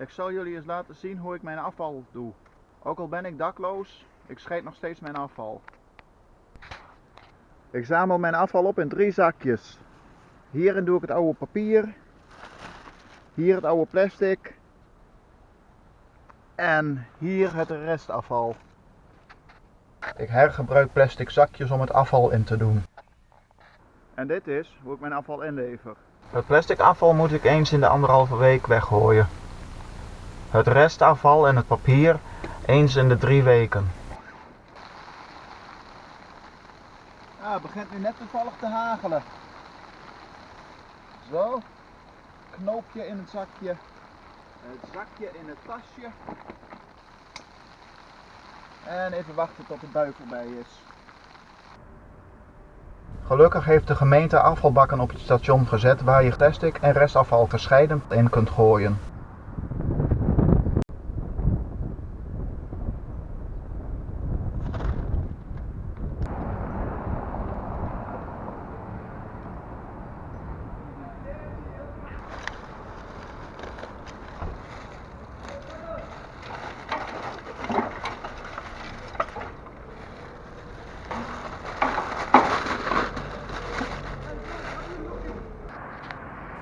Ik zal jullie eens laten zien hoe ik mijn afval doe. Ook al ben ik dakloos, ik scheid nog steeds mijn afval. Ik zamel mijn afval op in drie zakjes. Hierin doe ik het oude papier. Hier het oude plastic. En hier het restafval. Ik hergebruik plastic zakjes om het afval in te doen. En dit is hoe ik mijn afval inlever. Het plastic afval moet ik eens in de anderhalve week weggooien. Het restafval en het papier eens in de drie weken. Ah, het begint nu net toevallig te hagelen. Zo. Knoopje in het zakje. Het zakje in het tasje. En even wachten tot de bui voorbij is. Gelukkig heeft de gemeente afvalbakken op het station gezet waar je plastic en restafval gescheiden in kunt gooien.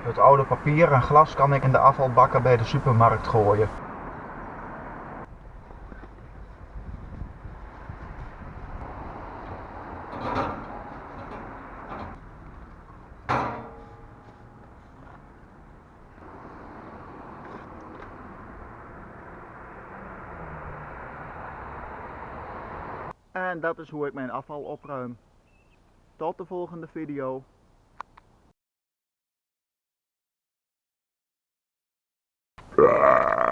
Het oude papier en glas kan ik in de afvalbakken bij de supermarkt gooien. En dat is hoe ik mijn afval opruim. Tot de volgende video. Ah.